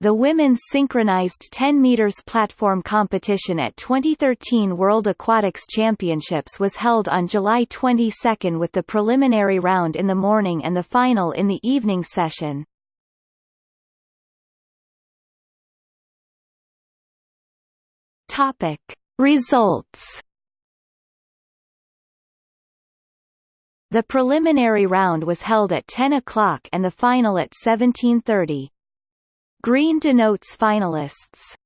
The women's synchronized 10 meters platform competition at 2013 World Aquatics Championships was held on July 22 with the preliminary round in the morning and the final in the evening session. Topic: Results The preliminary round was held at 10 o'clock and the final at 17.30. Green denotes finalists.